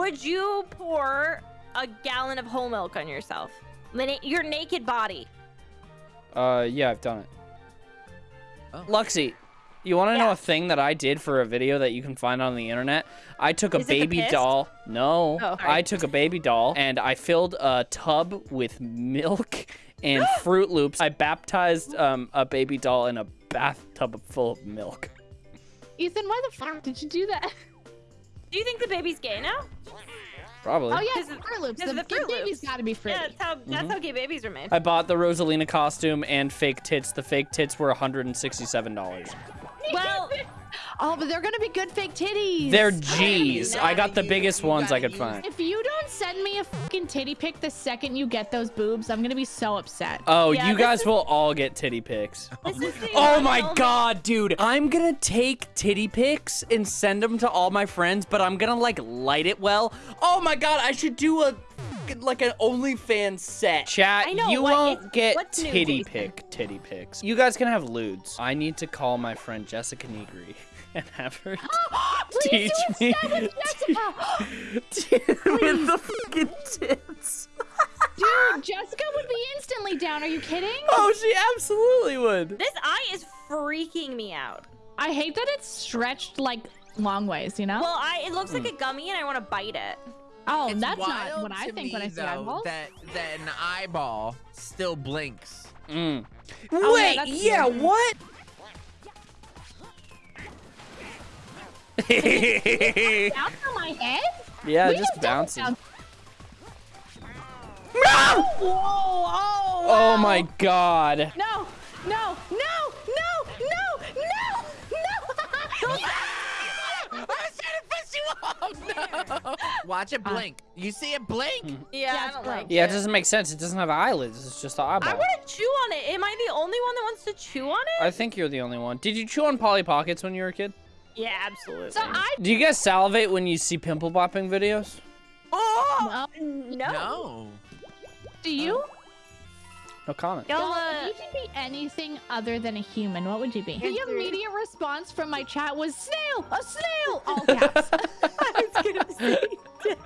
Would you pour a gallon of whole milk on yourself? Your naked body. Uh, yeah, I've done it. Oh. Luxie, you want to know a thing that I did for a video that you can find on the internet? I took a Is it baby doll. No, Oh. I took a baby doll and I filled a tub with milk and Froot Loops. I baptized um, a baby doll in a bathtub full of milk. Ethan, why the fuck did you do that? Do you think the baby's gay now? Probably. Oh yeah, it's of- Froot Loops. because The, of the Fruit baby's Loops. got to be fruity. Yeah, that's how that's Mm-hmm. how gay babies are made. I bought the Rosalina costume and fake tits. The fake tits were $167. well, Oh, but they're gonna be good fake titties. They're G's. I got the biggest ones I could find. If you don't send me a fucking titty pic the second you get those boobs, I'm gonna be so upset. Oh, Yeah, you guys is- will all get titty pics. this is the Oh my god, dude. I'm gonna take titty pics and send them to all my friends, but I'm gonna like light it well. Oh my god, I should do a fucking, like an OnlyFans set. Chat, know, you what won't is- get what's new, titty Jason? pic titty pics. You guys can have lewds. I need to call my friend Jessica Nigri and have her Please teach me instead with Jessica. with the fucking tits. Dude, Jessica would be instantly down. Are you kidding? Oh, she absolutely would. This eye is freaking me out. I hate that it's stretched like long ways. You know? Well, I it looks like Hmm. a gummy and I want to bite it. Oh, It's that's not what I think me, when I see though, eyeballs. That that an eyeball still blinks. Mm. Oh, yeah, Wait, that's yeah, weird. what? Bounce on my head? yeah, We just don't bouncing. bounce. No! Whoa! Oh! Oh my god. No! No! No! No! No! No! No! I was trying to piss you. No. Watch it blink. You see it blink? Mm-hmm. Yeah, Yeah, I don't gross. like Yeah, it. it doesn't make sense. It doesn't have eyelids. It's just an eyeball. I want to chew on it. Am I the only one that wants to chew on it? I think you're the only one. Did you chew on Polly Pockets when you were a kid? Yeah, absolutely. so I Do you guys salivate when you see pimple popping videos? oh well, no. No. do you? Uh, No comment. Y'all, Y'all, uh, if you could be anything other than a human, what would you be? The immediate response from my chat was snail, a snail, all caps. I was gonna say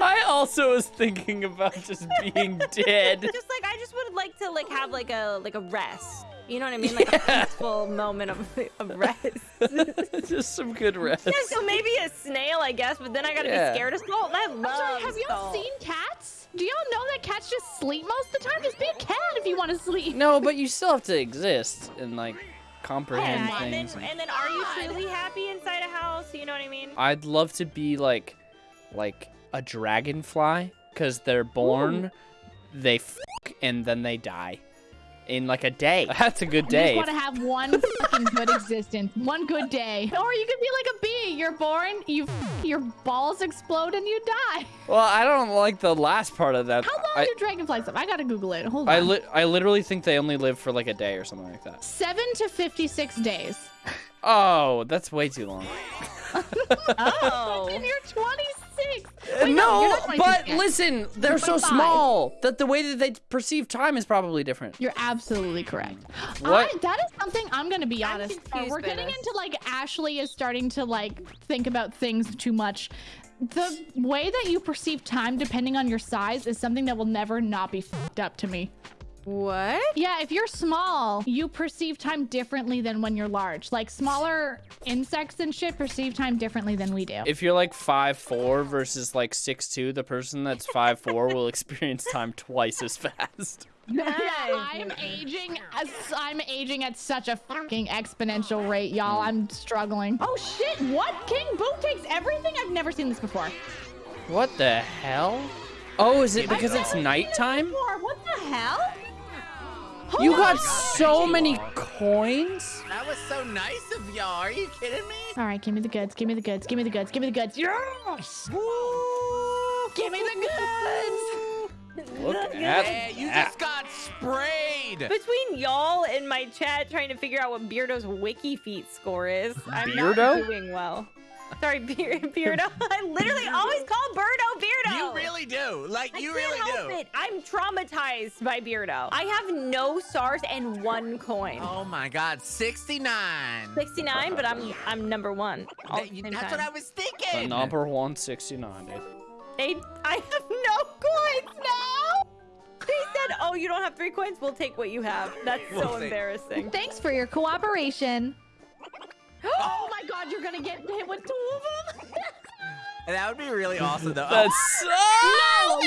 I also was thinking about just being dead. just like I just would like to like have like a like a rest. You know what I mean? Like a peaceful moment of, of rest. just some good rest. yeah, so maybe a snail, I guess, but then I gotta Yeah. be scared of salt. I love I'm sorry, have y'all seen cats? Do y'all know that cats just sleep most of the time? Just be a cat if you want to sleep. No, but you still have to exist and like comprehend Yeah, and then, and then are you God. truly happy inside a house? You know what I mean? I'd love to be like, like a dragonfly, cause they're born, they fuck, and then they die, in like a day. That's a good You day. just want to have one fucking good existence, one good day. Or you could be like a bee. You're born, you f- your balls explode, and you die. Well, I don't like the last part of that. How long I, do dragonflies live? I gotta Google it. Hold on. I, li- I literally think they only live for like a day or something like that. Seven to fifty-six days. Oh, that's way too long. Oh. And you're twenty-six. Uh, Wait, no, you're not 26 but listen, they're so 25. small that the way that they perceive time is probably different. You're absolutely correct. What? I, that is something I'm gonna be honest. confused we're getting this. into like Ashley is starting to like think about things too much. The way that you perceive time, depending on your size, is something that will never not be fucked up to me. What? Yeah, if you're small, you perceive time differently than when you're large. Like smaller insects and shit perceive time differently than we do. If you're like five four versus like six two, the person that's five four will experience time twice as fast. Yeah, I'm aging as I'm aging at such a fucking exponential rate, y'all. I'm struggling. Oh shit, what? King Boo takes everything? I've never seen this before. What the hell? Oh, is it because it's never seen nighttime? What the hell? You Oh got so many coins. That was so nice of y'all. Are you kidding me? All right, give me the goods. Give me the goods. Give me the goods. Give me the goods. Yes! Give me the goods. Look at Yeah, you that. just got sprayed. Between y'all and my chat trying to figure out what Beardo's wiki feet score is, I'm Beardo? not doing well. Sorry, Beard, Beardo. I literally always call Birdo Beardo. You really really do. Like I you can't really help do. it. I'm traumatized by Beardo. I have no stars and one coin. Oh my God, 69. 69, but I'm I'm number one. all That- you- that's time. what I was The thinking. number 169, dude. They, I have no coins now. They said, "Oh, you don't have three coins. We'll take what you have." That's We'll so embarrassing. Thanks for your cooperation. Oh my god, you're gonna get hit with two of them? That would be really awesome though. That's No,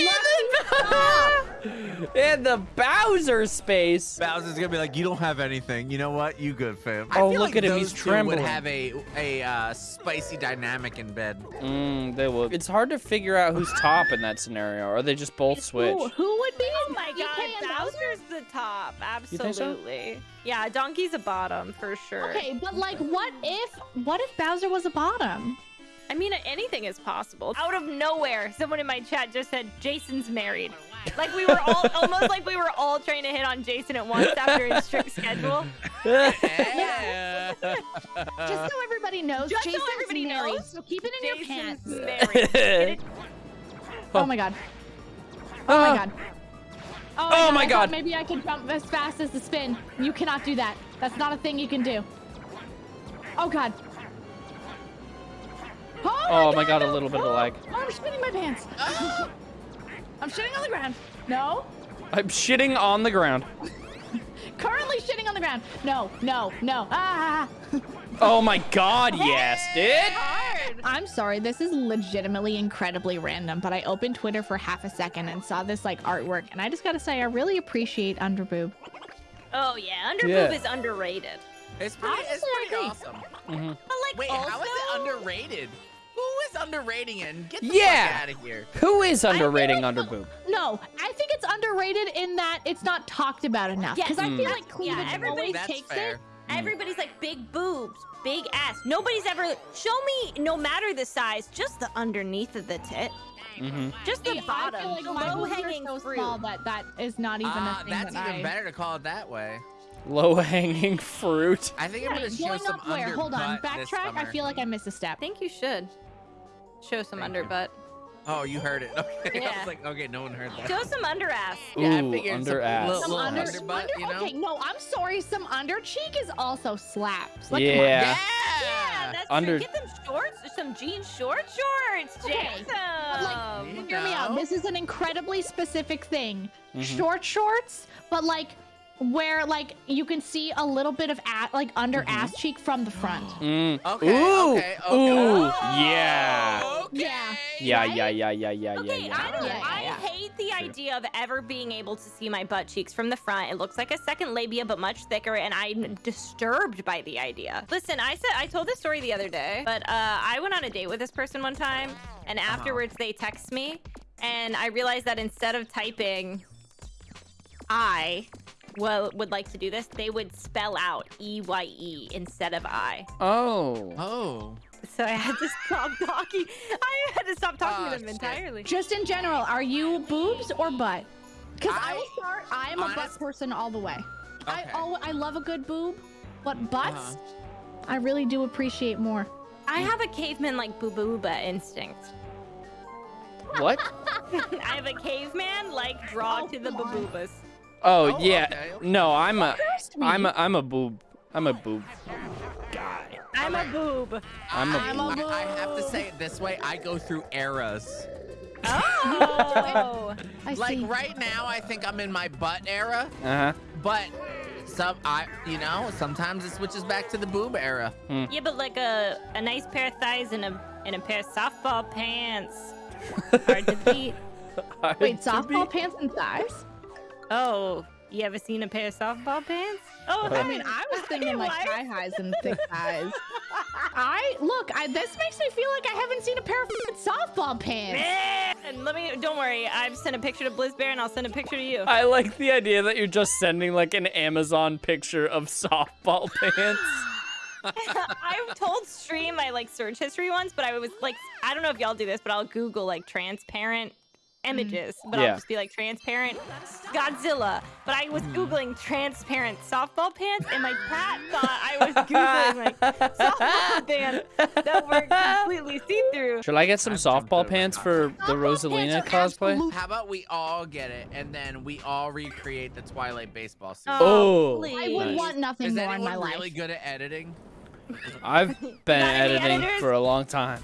in the Bowser space. Bowser's gonna be like, you don't have anything. You know what? You good, fam. Oh, feel look like at him, those he's two trembling. Would have a a uh, spicy dynamic in bed. Mm, they will. It's hard to figure out who's top in that scenario, or they just both switch. Who, who would be? Oh my DK god, and Bowser? Bowser's the top. You think so? Absolutely. Yeah, Donkey's a bottom for sure. Okay, but like, what if, what if Bowser was a bottom? I mean, anything is possible. Out of nowhere, someone in my chat just said Jason's married. Oh, like we were all almost like we were all trying to hit on Jason at once after his strict schedule. Yeah. Just so everybody knows, Just so Jason's everybody married, knows, so keep it in your pants. married. Get? Oh my god. Oh my ah. god. Oh, Oh my I thought God. Maybe I could jump as fast as the spin. You cannot do that. That's not a thing you can do. Oh god. Oh, Oh my god, a little bit of a Oh, lag. I'm shitting my pants. I'm shitting on the ground. No. I'm shitting on the ground. Currently shitting on the ground. No, no, no. Ah. Oh my god, yes, dude. I'm sorry, this is legitimately incredibly random, but I opened Twitter for half a second and saw this like artwork, and I just gotta say, I really appreciate Underboob. Oh yeah, underboob Yeah. is underrated. It's pretty, it's Honestly, I pretty agree. awesome. But like Wait, also, how is it underrated? Who is underrating it? And Get the Yeah. fuck out of here. Who is underrating like- underboob? No, I think it's underrated in that it's not talked about enough. Yes. Because I feel Mm. like cleavage Yeah, everybody always takes fair. it. everybody's like big boobs, big ass. Nobody's ever show me, no matter the size, just the underneath of the tit, Mm-hmm. just the See, bottom, feel like the low hanging so fruit. small that that is not even Ah, a thing that's that even I... better to call it that way. Low hanging fruit. I think I'm Wait, gonna show some up where? Hold on, backtrack. I feel like I missed a step. I think you should show some Thank you. underbutt. Oh, you heard it. Okay. I was like, okay, no one heard that. Show some under ass. Yeah, I Ooh, figured under some ass. little- Some little under, underbutt, under you know? okay, no, I'm sorry. Some under cheek is also slaps. Like, Yeah. Yeah, Yeah. that's Under- true. Get them shorts, some jean short shorts, Okay, like, You Hear me out. This is an incredibly specific thing. Mhm. Short shorts, but like where like you can see a little bit of a- like under Mhm. ass cheek from the front. Mm. Okay, Ooh. okay, okay. Ooh. Oh, Yeah. Okay. Yeah. Yeah, Right? yeah, yeah, yeah, yeah, Okay, yeah, I don't. Yeah, yeah, I hate the Sure. idea of ever being able to see my butt cheeks from the front. It looks like a second labia, but much thicker, and I'm disturbed by the idea. Listen, I said I told this story the other day, but uh, I went on a date with this person one time, and Uh-huh. afterwards they text me, and I realized that instead of typing I well would like to do this, they would spell out E Y E instead of I. Oh. Oh. So I had to stop talking. I had to stop talking Ah, to them shit. entirely. Just in general, are you boobs or butt? Because I, I- will start. I am a butt person all the way. I Okay. oh, I love a good boob, but butts, Uh-huh. I really do appreciate more. I have a caveman like boo booba instinct. What? I have a caveman like draw Oh, to the come on. baboobas. Oh, Oh, yeah. okay, okay. No, I'm a Cursed me. I'm a I'm a boob. I'm a boob guy. I'm a boob. I'm a I'm a boob. I, I have to say it this way. I go through eras. Oh. I Like see. right now, I think I'm in my butt era, Uh-huh. but some I, you know, sometimes it switches back to the boob era. yeah, but like a a nice pair of thighs and a and a pair of softball pants. Hard to beat. Wait, To softball be- pants and thighs? Oh, you ever seen a pair of softball pants? Oh, I I mean, I was thinking like Why? thigh highs and thick thighs. I look. I, this makes me feel like I haven't seen a pair of f***ing softball pants. And let me. Don't worry. I've sent a picture to Blizzbear, and I'll send a picture to you. I like the idea that you're just sending like an Amazon picture of softball pants. I've told stream my like search history once, but I was like, I don't know if y'all do this, but I'll Google like transparent Mm. images, but Yeah. I'll just be like transparent Godzilla. But I was mm. googling transparent softball pants, and my cat thought I was googling like softball pants that were completely see-through. Should I get some I've jumped softball pants for the Softball pants Rosalina cosplay? How about we all get it and then we all recreate the Twilight baseball suit? Oh, oh. please. I would Nice. want nothing Is more in anyone my life. Is anyone really good at editing? I've been editing editors? for a long time.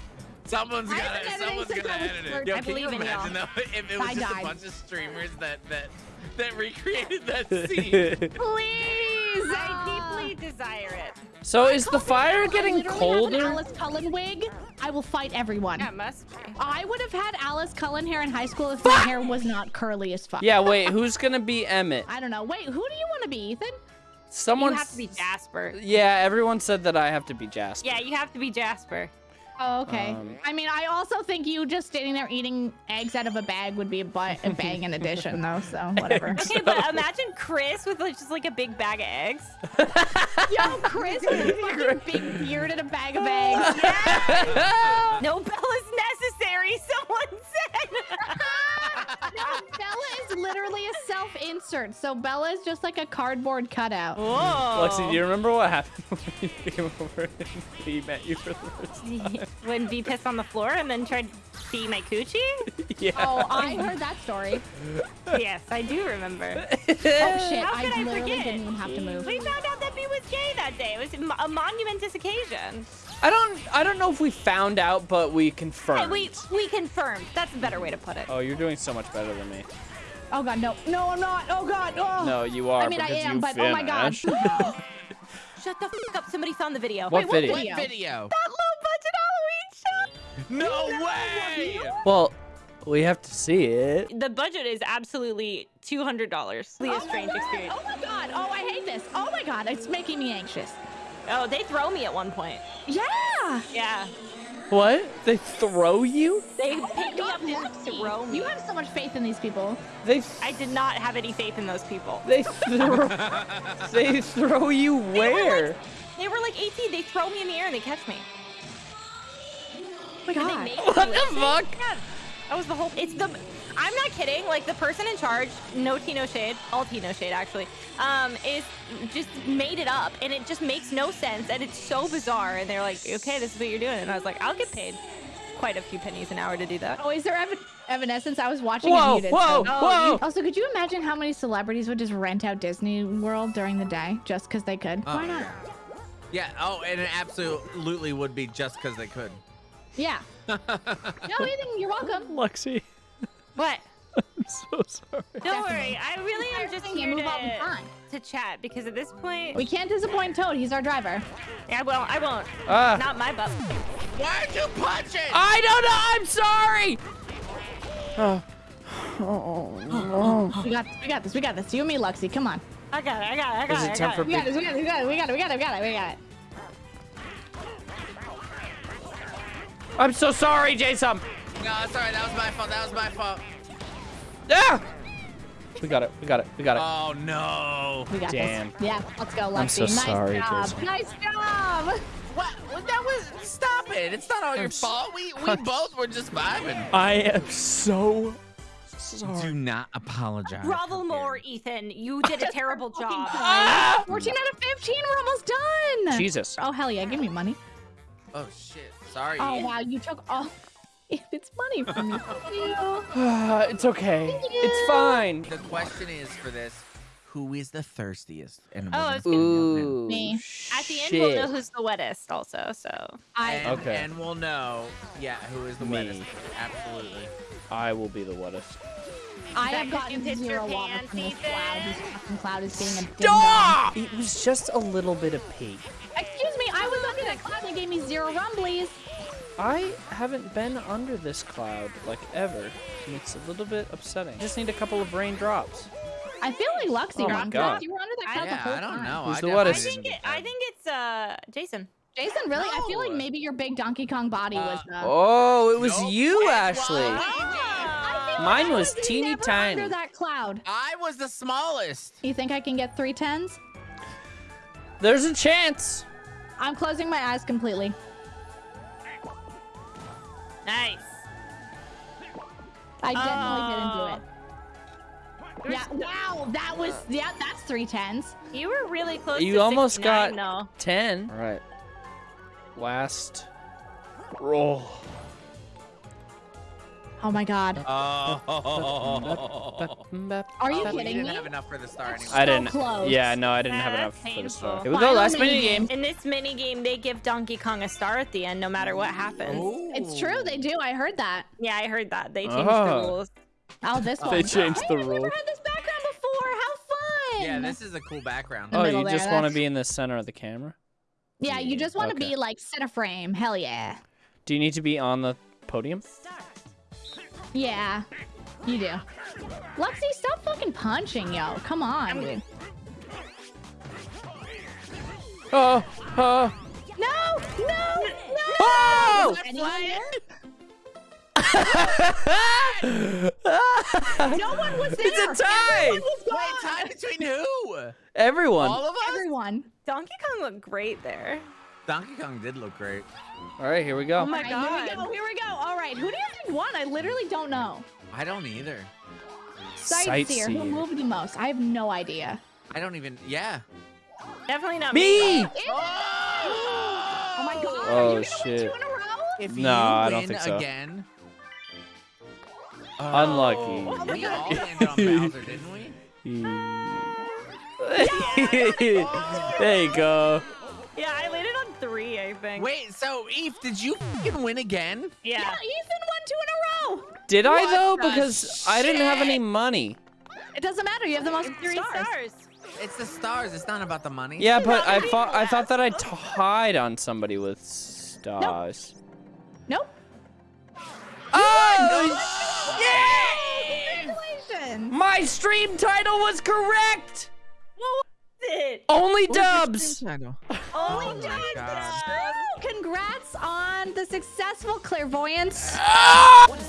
Someo's I've gonna, been editing someone's since gonna I was edit thirteen. it. Yo, I can you believe in y'all. imagine though if it was I just died. a bunch of streamers that that that recreated that scene? Please, I ah. deeply desire it. So is the fire If I getting literally have an colder? Alice Cullen wig. I will fight everyone. Yeah, it must be. I would have had Alice Cullen hair in high school if my hair was not curly as fuck. Yeah, wait, who's gonna be Emmett? I don't know. Wait, who do you want to be, Ethan? Someone. You have to be Jasper. Yeah, everyone said that I have to be Jasper. Yeah, you have to be Jasper. Oh, okay. Um, I mean, I also think you just standing there eating eggs out of a bag would be a, bu- a bang in addition, though. So whatever. Okay, but imagine Chris with like, just like a big bag of eggs. Yo, Chris with a fucking big beard and a bag of eggs. No Bella's necessary, someone said. No, Bella is literally a self-insert, so Bella is just like a cardboard cutout. Whoa. Lexi, do you remember what happened when you came over and he met you for the first time? when V pissed on the floor and then tried to see my coochie? yeah. Oh, I heard that story. yes, I do remember. Oh shit, How I could I literally forget? didn't even have to move. We found out that V was gay that day. It was a monumentous occasion. I don't. I don't know if we found out, but we Hey, confirmed. we we confirmed. That's a better way to put it. Oh, you're doing so much better than me. Oh god, no. No, I'm not. Oh god. Oh. No, you are. I mean, I am, you but oh my god. Shut the fuck up. Somebody found the video. What Wait, video? What Video. video? That low budget Halloween show. No way! Well, we have to see it. The budget is absolutely two hundred dollars. Leah Oh my Strange God. experience. Oh my god. Oh, I hate this. Oh my god, it's making me anxious. Oh, they throw me at one point. Yeah. Yeah, What? They throw you? they Oh pick me up and throw me. You have so much faith in these people. They. I did not have any faith in those people. They throw. they throw you where? They were like 18. They throw me in the air and they catch me. Oh my god. What the fuck? Yeah, that was the whole. It's the. I'm not kidding. Like the person in charge, no Tino shade, all tea, no shade, actually, um, is just made it up, and it just makes no sense, and it's so bizarre. And they're like, okay, this is what you're doing, and I was like, I'll get paid quite a few pennies an hour to do that. Oh, is there ev- evanescence? I was watching Whoa! it muted. Whoa! so- Whoa! Also, could you imagine how many celebrities would just rent out Disney World during the day just because they could? Oh, Why not? Yeah. Oh, and it absolutely would be just because they could. Yeah. no, Ethan, you're welcome. Lexi, What? I'm so sorry. Don't worry. I really am just Everything here move all to, time. to chat because at this point, We can't disappoint Toad. He's our driver. I won't. I won't. Ah. Not my butt. Why'd you punch it? I don't know. I'm sorry. oh oh We got this. We got this. We got this. You and me, Luxy. Come on. I got it. I got it. I got Is it. it I time got for it. We got this. We got this. We got it. We got it. We got it. We got it. We got it. I'm so sorry, Jason. No, that's alright. That was my fault. That was my fault. Yeah. We got it. We got it. We got it. Oh no. We got Damn. this. Yeah. Let's go, Luxy. I'm so nice sorry, job. Jason. Nice job. What? What- That was. Stop it. It's not all your s- fault. We we both were just vibing. I am so sorry. Do not apologize. Grovel more, Ethan. You did a terrible job. Ah! 14 out of 15. We're almost done. Jesus. Oh, hell yeah. Give me money. Oh shit. Sorry. Oh, wow. You took all. It's money from me. Thank you. it's okay. It's fine. The question is for this: Who is the thirstiest? And Oh, we're it's gonna gonna- find. Ooh. Me. At the end, we'll know who's the wettest, also. So I. And, Okay. and we'll know, yeah, who is the Me. wettest. Absolutely. I will be the wettest. I that have 'cause you gotten zero your water pants, from this cloud. This fucking cloud is being a ding Stop! It was just a little bit of pee. Excuse me, I was under that cloud and it gave me zero rumblies. I haven't been under this cloud like ever, and it's a little bit upsetting. Just need a couple of raindrops. I feel like Luxy Oh my wrong. God. You were under that cloud the Yeah, whole I don't time. know. Who's I the definitely I wettest? didn't think it, I think it's uh Jason. Jason, really? I feel like maybe your big Donkey Kong body was Uh, the. Oh, it was Nope. you, It Ashley. was. I Mine like I was teeny never tiny. Under that cloud. I was the smallest. You think I can get three tens? There's a chance. I'm closing my eyes completely. Nice. I definitely didn't do Oh. it. Yeah, wow, that was, yeah, that's three tens. You were really close You to almost 69, got- though. 10. All right. Last roll. Oh my god. Oh. Are you Oh, kidding didn't me? have enough for the star anyway. I didn't. close. Yeah, no, I didn't have That's enough for the star. It was go. Final Last mini mini game. In this mini game, they give Donkey Kong a star at the end, no matter what happens. It's true, they do. I heard that. Yeah, I heard that. They changed Oh. the rules. Oh, this one. They changed Hey, the I've never rules. had this background before. How fun! Yeah, this is a cool background. Oh, you there, just want to be in the center of the camera? Yeah, you just want to Okay. be like center frame. Hell yeah. Do you need to be on the podium? Yeah, you do. Lexi, stop fucking punching, yo. Come on, dude. Oh, oh. No, no, no. Oh! Anyone? No one was there. It's a tie! Everyone was Wait, gone. time between who? Everyone. All of us? Everyone. Donkey Kong looked great there. Donkey Kong did look great. All right, here we go. Oh my All right, Here we God. go. Here we go. All right. Who do you think won? I literally don't know. I don't either. Sightseer. Who moved the most? I have no idea. I don't even. Yeah. Definitely not Me! me. Oh! oh my god. Oh, Are you oh, gonna shit. win two in a row? If No, you I win don't think so. again. Oh. Unlucky. Oh, we all landed on Bowser, didn't we? there you go. Yeah, I landed on three, I think. Wait, so Eve, did you fucking win again? Yeah. Yeah, Ethan won two in a row. Did I though? the Because I didn't have any money. It doesn't matter. You have the most Three stars. stars. It's the stars. It's not about the money. Yeah, but I thought I thought that I tied on somebody with stars. Nope. Oh! Yeah! Congratulations. My stream title was correct it? Only dubs. Only oh dubs. Congrats on the successful clairvoyance. Ah! What